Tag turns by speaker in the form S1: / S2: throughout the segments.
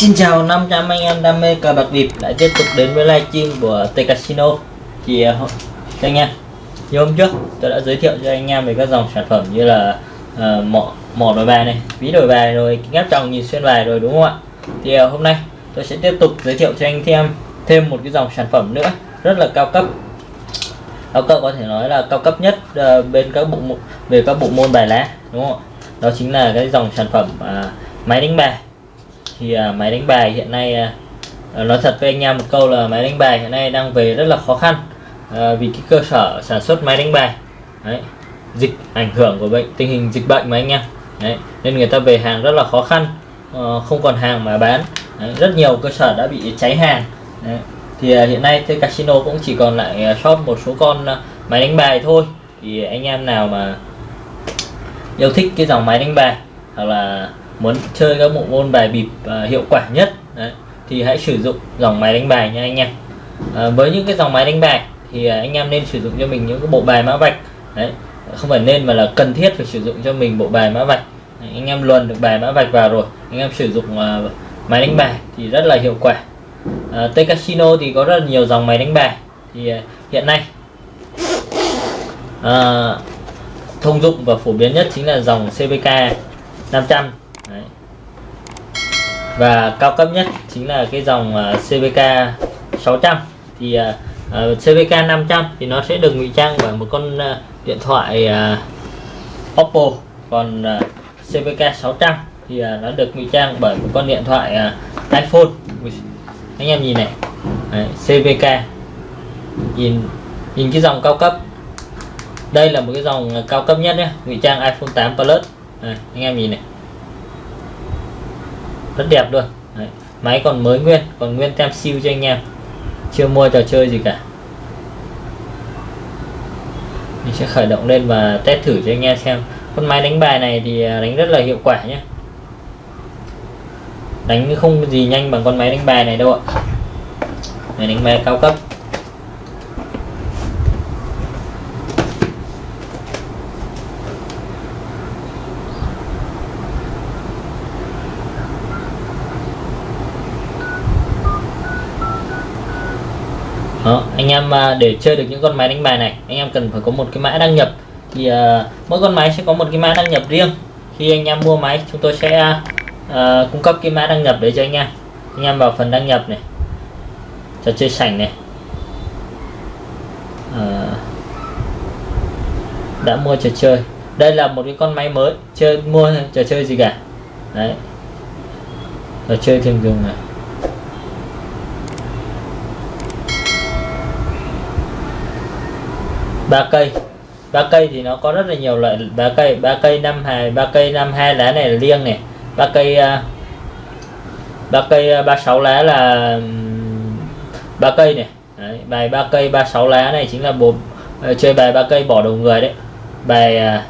S1: Xin chào 500 anh em đam mê cờ bạc bịp lại tiếp tục đến với livestream của T Casino. Thì uh, anh em như hôm trước tôi đã giới thiệu cho anh em về các dòng sản phẩm như là uh, mỏ mỏ đổi bài này ví đổi bài rồi kính áp tròng nhìn xuyên bài rồi đúng không ạ? Thì uh, hôm nay tôi sẽ tiếp tục giới thiệu cho anh em thêm một cái dòng sản phẩm nữa rất là cao cấp. Cao cấp có thể nói là cao cấp nhất uh, bên các bộ về các bộ môn bài lá đúng không đó chính là cái dòng sản phẩm uh, máy đánh bài. Thì uh, máy đánh bài hiện nay uh, nói thật với anh em một câu là máy đánh bài hiện nay đang về rất là khó khăn uh, vì cái cơ sở sản xuất máy đánh bài. Đấy, dịch ảnh hưởng của bệnh tình hình dịch bệnh mà anh em. Đấy, nên người ta về hàng rất là khó khăn uh, không còn hàng mà bán đấy, rất nhiều cơ sở đã bị cháy hàng. Đấy. thì uh, hiện nay cái casino cũng chỉ còn lại à, shop một số con uh, máy đánh bài thôi. Thì anh em nào mà yêu thích cái dòng máy đánh bài hoặc là muốn chơi các bộ môn bài bịp uh, hiệu quả nhất đấy, thì hãy sử dụng dòng máy đánh bài nha anh em. À, với những cái dòng máy đánh bài thì uh, anh em nên sử dụng cho mình những cái bộ bài mã vạch. Đấy không phải nên mà là cần thiết phải sử dụng cho mình bộ bài mã vạch. Đấy, anh em luồn được bài mã vạch vào rồi anh em sử dụng uh, máy đánh bài thì rất là hiệu quả. À, T Casino thì có rất là nhiều dòng máy đánh bài thì à, hiện nay. À, thông dụng và phổ biến nhất chính là dòng CVK 500 Đấy. và cao cấp nhất chính là cái dòng uh, CVK 600 thì uh, uh, CVK 500 thì nó sẽ được ngụy trang bởi một con uh, điện thoại uh, Oppo còn uh, CVK 600 thì à, nó được ngụy trang bởi một con điện thoại à, iPhone. Anh em nhìn này. Đấy, CVK nhìn nhìn cái dòng cao cấp. Đây là một cái dòng cao cấp nhất nhé ngụy trang iPhone 8 Plus. Đấy, anh em nhìn này. Rất đẹp luôn. Đấy. máy còn mới nguyên còn nguyên tem siêu cho anh em. Chưa mua trò chơi gì cả. Mình sẽ khởi động lên và test thử cho anh em xem. Con máy đánh bài này thì à, đánh rất là hiệu quả nhé đánh không gì nhanh bằng con máy đánh bài này đâu ạ. Máy đánh bài cao cấp. Đó, anh em à, để chơi được những con máy đánh bài này anh em cần phải có một cái mã đăng nhập. Thì uh, mỗi con máy sẽ có một cái mã đăng nhập riêng. Khi anh em mua máy chúng tôi sẽ uh, Ờ, cung cấp cái mã đăng nhập để cho anh em. Anh em vào phần đăng nhập này. Trò chơi sảnh này. À, đã mua trò chơi. Đây là một cái con máy mới. Chơi mua trò chơi gì cả. Đấy. Trò chơi thường dùng này. Ba cây. Ba cây thì nó có rất là nhiều loại. Ba cây ba cây năm hai ba cây năm hai lá này là liêng này ba cây à, ba cây à, ba sáu lá là ba cây này. Đấy, bài ba cây ba sáu lá này chính là bộ à, chơi bài ba cây bỏ đầu người đấy. Bài à,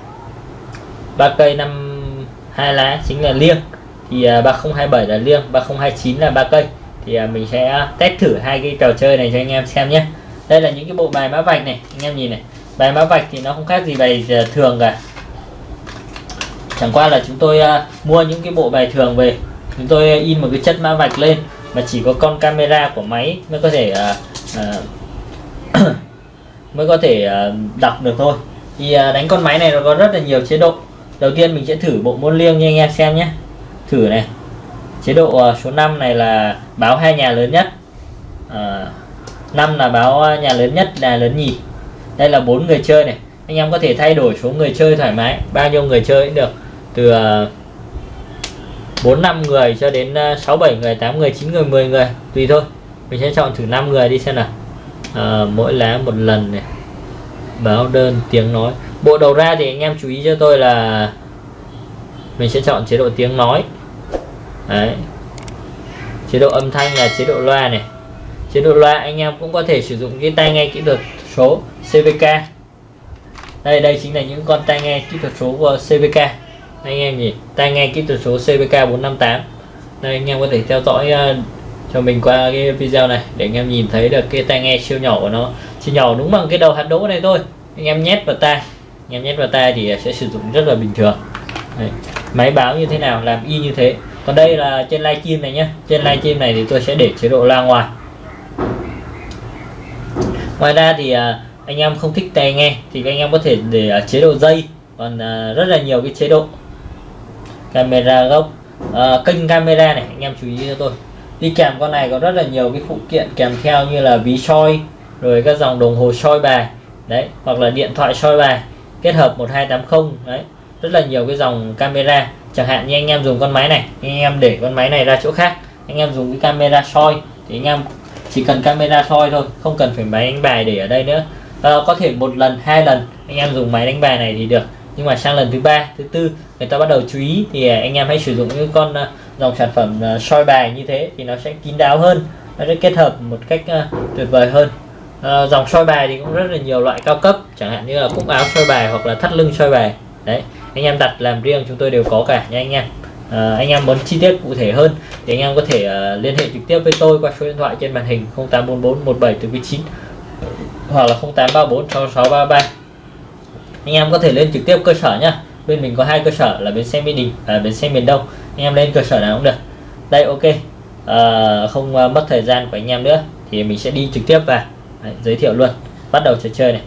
S1: ba cây năm hai lá chính là liêng. Thì uh, 3027 là liêng 3029 là ba cây. Thì mình sẽ test thử hai cái trò chơi này cho anh em xem nhé. Đây là những cái bộ bài mã vạch này anh em nhìn này. Bài mã vạch thì nó không khác gì bài thường cả chẳng qua là chúng tôi uh, mua những cái bộ bài thường về. Chúng tôi in một cái chất mã vạch lên mà chỉ có con camera của máy mới có thể uh, uh, mới có thể uh, đọc được thôi. Thì uh, đánh con máy này nó có rất là nhiều chế độ. Đầu tiên mình sẽ thử bộ môn liêng nha anh em xem nhé. Thử này. Chế độ uh, số 5 này là báo hai nhà lớn nhất. Uh, 5 là báo nhà lớn nhất là lớn nhì. Đây là bốn người chơi này. Anh em có thể thay đổi số người chơi thoải mái bao nhiêu người chơi cũng được từ ờ, bốn năm người cho đến ờ, sáu bảy người tám người chín người 10 người. Tùy thôi. Mình sẽ chọn thử 5 người đi xem nào. À, mỗi lá một lần này. Báo đơn tiếng nói. Bộ đầu ra thì anh em chú ý cho tôi là mình sẽ chọn chế độ tiếng nói. Đấy. chế độ âm thanh là chế độ loa này. Chế độ loa anh em cũng có thể sử dụng cái tai nghe kỹ thuật số CVK đây đây chính là những con tai nghe kỹ thuật số của CVK anh em nhỉ? Tai nghe kỹ thuật số CVK 458 đây anh em có thể theo dõi uh, cho mình qua cái video này để anh em nhìn thấy được cái tai nghe siêu nhỏ của nó. Siêu nhỏ đúng bằng cái đầu hạt đỗ này thôi. Anh em nhét vào tai. Anh em nhét vào tai thì sẽ sử dụng rất là bình thường. Đấy. máy báo như thế nào làm y như thế. Còn đây là trên livestream này nhé trên livestream này thì tôi sẽ để chế độ loa ngoài. Ngoài ra thì ờ, anh em không thích tai nghe thì anh em có thể để chế độ dây. Còn ờ, rất là nhiều cái chế độ camera gốc. À, kênh camera này anh em chú ý cho tôi. Đi kèm con này có rất là nhiều cái phụ kiện kèm theo như là ví soi rồi các dòng đồng hồ soi bài đấy hoặc là điện thoại soi bài kết hợp 1280 đấy rất là nhiều cái dòng camera. Chẳng hạn như anh em dùng con máy này anh em để con máy này ra chỗ khác anh em dùng cái camera soi thì anh em chỉ cần camera soi thôi không cần phải máy đánh bài để ở đây nữa. À, có thể một lần hai lần anh em dùng máy đánh bài này thì được nhưng mà sang lần thứ ba thứ tư người ta bắt đầu chú ý thì à, anh em hãy sử dụng những con à, dòng sản phẩm à, soi bài như thế thì nó sẽ kín đáo hơn nó sẽ kết hợp một cách tuyệt vời hơn. À, dòng soi bài thì cũng rất là nhiều loại cao cấp chẳng hạn như là cúc áo soi bài hoặc là thắt lưng soi bài. Đấy anh em đặt làm riêng chúng tôi đều có cả nha anh em. À, anh em muốn chi tiết cụ thể hơn thì anh em có thể uh, liên hệ trực tiếp với tôi qua số điện thoại trên màn hình 0844 17 9 hoặc là 0834 6633 anh em có thể lên trực tiếp cơ sở nhá. Bên mình có hai cơ sở là bến xe mỹ đình và bến xe miền đông. Anh em lên cơ sở nào cũng được. Đây ok. À, không uh, mất thời gian của anh em nữa thì mình sẽ đi trực tiếp vào. Đấy, giới thiệu luôn. Bắt đầu trò chơi này.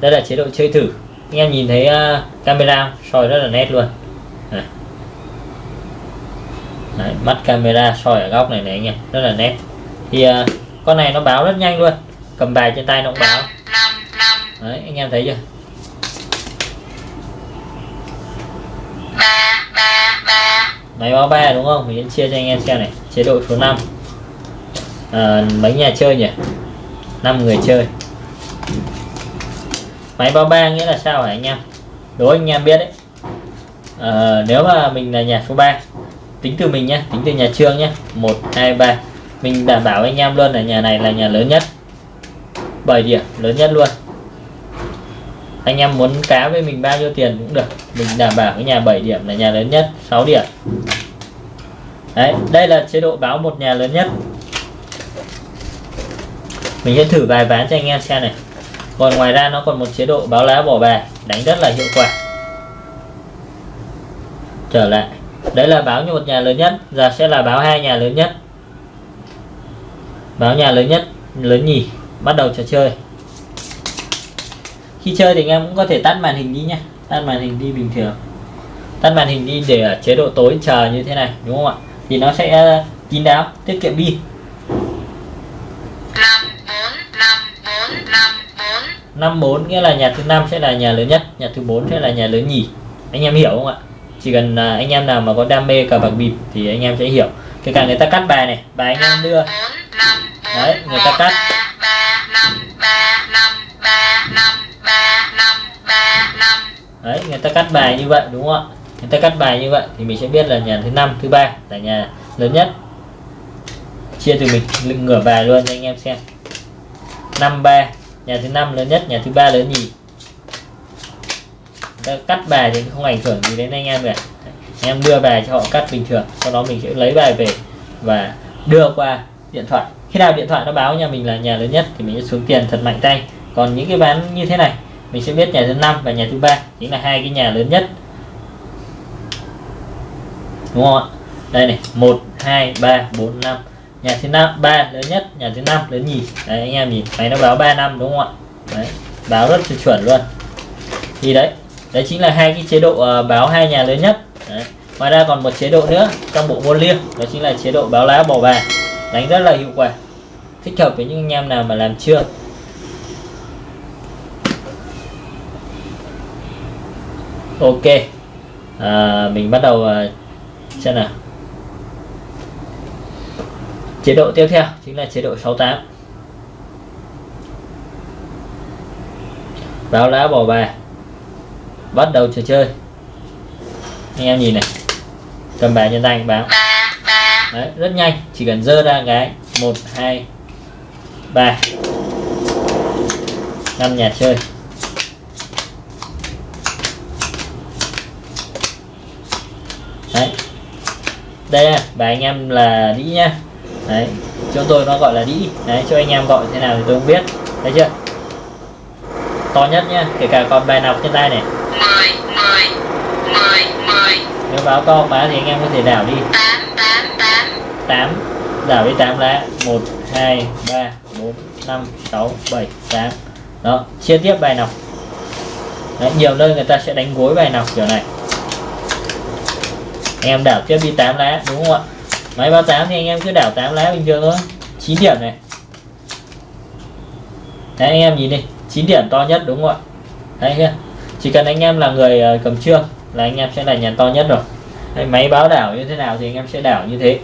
S1: Đây là chế độ chơi thử. Anh em nhìn thấy uh, camera soi rất là nét luôn. Đấy. Đấy, mắt camera soi ở góc này này anh em. Rất là nét. Thì uh, con này nó báo rất nhanh luôn. Cầm bài trên tay nó cũng báo. Đấy, anh em thấy chưa máy báo ba đúng không? Mình sẽ chia cho anh em xem này. Chế độ số 5 à, ờ, mấy nhà chơi nhỉ? 5 người chơi. Máy báo ba nghĩa là sao hả anh em? Đố anh em biết đấy. À, nếu mà mình là nhà số 3 tính từ mình nhé tính từ nhà trương nhé 1 2 3 mình đảm bảo anh em luôn là nhà này là nhà lớn nhất. Bởi điểm lớn nhất luôn anh em muốn cá với mình bao nhiêu tiền cũng được. Mình đảm bảo cái nhà 7 điểm là nhà lớn nhất 6 điểm. Đấy, đây là chế độ báo một nhà lớn nhất. Mình sẽ thử vài ván cho anh em xem này. Còn ngoài ra nó còn một chế độ báo lá bỏ bài, đánh rất là hiệu quả. Trở lại. Đấy là báo như một nhà lớn nhất, giờ sẽ là báo hai nhà lớn nhất. Báo nhà lớn nhất, lớn nhì, bắt đầu trò chơi khi chơi thì anh em cũng có thể tắt màn hình đi nhé tắt màn hình đi bình thường. Tắt màn hình đi để ở chế độ tối chờ như thế này đúng không ạ? Thì nó sẽ kín đáo tiết kiệm pin. 54 nghĩa là nhà thứ năm sẽ là nhà lớn nhất nhà thứ bốn sẽ là nhà lớn nhì. Anh em hiểu không ạ? Chỉ cần à, anh em nào mà có đam mê cờ bạc bịp thì anh em sẽ hiểu. Kể cả người ta cắt bài này bài anh em đưa. đấy người ta cắt đấy, người ta cắt bài như vậy, đúng không ạ? Người ta cắt bài như vậy thì mình sẽ biết là nhà thứ năm, thứ ba là nhà lớn nhất. Chia từ mình ngửa bài luôn cho anh em xem. Năm, ba, nhà thứ năm lớn nhất, nhà thứ ba lớn nhì cắt bài thì không ảnh hưởng gì đến anh em cả. Anh em đưa bài cho họ cắt bình thường, sau đó mình sẽ lấy bài về và đưa qua điện thoại. Khi nào điện thoại nó báo nhà mình là nhà lớn nhất thì mình sẽ xuống tiền thật mạnh tay còn những cái bán như thế này mình sẽ biết nhà thứ năm và nhà thứ ba chính là hai cái nhà lớn nhất. Đúng không ạ? Đây này một hai ba bốn năm. Nhà thứ năm ba lớn nhất nhà thứ năm lớn nhì. Đấy anh em nhìn máy nó báo 3 năm đúng không ạ? Đấy báo rất là chuẩn luôn. Thì đấy đấy chính là hai cái chế độ uh, báo hai nhà lớn nhất. Đấy. ngoài ra còn một chế độ nữa trong bộ môn liêng đó chính là chế độ báo lá bỏ bà đánh rất là hiệu quả thích hợp với những anh em nào mà làm chưa. Ok. À, mình bắt đầu uh, xem nào. Chế độ tiếp theo chính là chế độ 68 báo lá bỏ bài. Bắt đầu trò chơi. Anh em nhìn này. Cầm bài trên tay báo. Đấy, rất nhanh. Chỉ cần dơ ra cái. Một hai ba. Năm nhà chơi đấy. Đây bài anh em là đĩ nhá. Đấy chúng tôi nó gọi là đĩ. Đấy cho anh em gọi thế nào thì tôi không biết. Thấy chưa? To nhất nhá kể cả con bài nọc trên tay này.
S2: 10 10 10 10
S1: nếu báo to quá thì anh em có thể đảo đi.
S2: 8 8 8
S1: 8 đảo đi 8 lá. 1 2 3 4 5 6 7 8 đó chia tiếp bài nọc Đấy, nhiều nơi người ta sẽ đánh gối bài nọc kiểu này anh em đảo tiếp đi 8 lá đúng không ạ? Máy báo 8 thì anh em cứ đảo 8 lá bình thường thôi. 9 điểm này. Đấy anh em nhìn đi. 9 điểm to nhất đúng không ạ? Đấy chưa? Chỉ cần anh em là người ờ, cầm trương là anh em sẽ là nhà to nhất rồi. Đấy, máy báo đảo như thế nào thì anh em sẽ đảo như thế.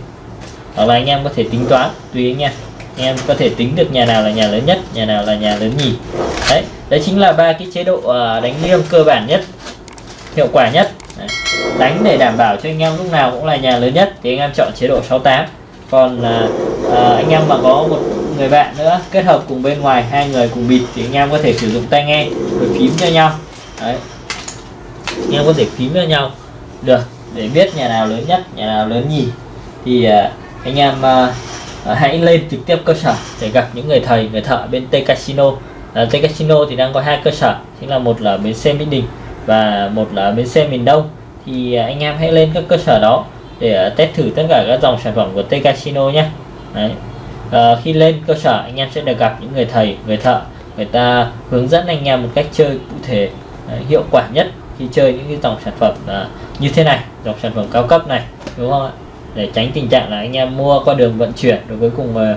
S1: Hoặc là anh em có thể tính toán tùy anh em. Anh em có thể tính được nhà nào là nhà lớn nhất nhà nào là nhà lớn nhì. Đấy đấy chính là ba cái chế độ ờ, đánh liêng cơ bản nhất hiệu quả nhất đấy. đánh để đảm bảo cho anh em lúc nào cũng là nhà lớn nhất thì anh em chọn chế độ 68 còn à, à, anh em mà có một người bạn nữa kết hợp cùng bên ngoài hai người cùng bịt thì anh em có thể sử dụng tai nghe rồi phím cho nhau. Đấy. Anh em có thể phím cho nhau. Được để biết nhà nào lớn nhất nhà nào lớn nhì thì à, anh em à, à, hãy lên trực tiếp cơ sở để gặp những người thầy người thợ bên T Casino. À, T Casino thì đang có hai cơ sở chính là một là bến xe Mỹ Đình và một là bến xe miền Đông thì à, anh em hãy lên các cơ sở đó để à, test thử tất cả các dòng sản phẩm của T Casino nhé Đấy. À, khi lên cơ sở anh em sẽ được gặp những người thầy người thợ người ta hướng dẫn anh em một cách chơi cụ thể Đấy, hiệu quả nhất khi chơi những cái dòng sản phẩm à, như thế này dòng sản phẩm cao cấp này đúng không ạ? Để tránh tình trạng là anh em mua qua đường vận chuyển rồi cuối cùng mà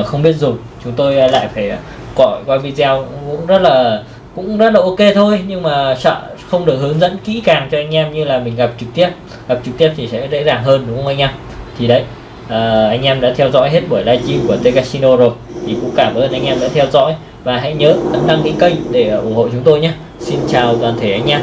S1: uh, không biết dùng. Chúng tôi lại phải gọi qua video cũng rất là cũng rất là ok thôi nhưng mà sợ không được hướng dẫn kỹ càng cho anh em như là mình gặp trực tiếp. Gặp trực tiếp thì sẽ dễ dàng hơn đúng không anh em? Thì đấy à, anh em đã theo dõi hết buổi livestream của T Casino rồi thì cũng cảm ơn anh em đã theo dõi. Và hãy nhớ ấn đăng ký kênh để ủng hộ chúng tôi nhé. Xin chào toàn thể anh em.